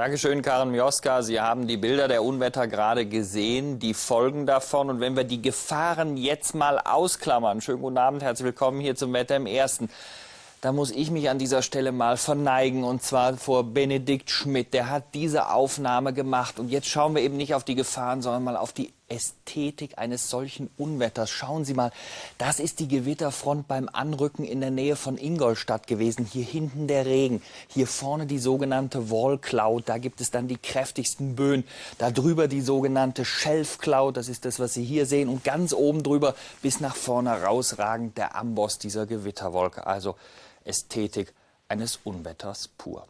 Dankeschön, Karen Mioska. Sie haben die Bilder der Unwetter gerade gesehen, die Folgen davon. Und wenn wir die Gefahren jetzt mal ausklammern, schönen guten Abend, herzlich willkommen hier zum Wetter im Ersten. Da muss ich mich an dieser Stelle mal verneigen und zwar vor Benedikt Schmidt. Der hat diese Aufnahme gemacht und jetzt schauen wir eben nicht auf die Gefahren, sondern mal auf die Ästhetik eines solchen Unwetters. Schauen Sie mal, das ist die Gewitterfront beim Anrücken in der Nähe von Ingolstadt gewesen. Hier hinten der Regen, hier vorne die sogenannte Wall Cloud, da gibt es dann die kräftigsten Böen. Da drüber die sogenannte Shelf Cloud, das ist das, was Sie hier sehen. Und ganz oben drüber bis nach vorne rausragend der Amboss dieser Gewitterwolke. Also Ästhetik eines Unwetters pur.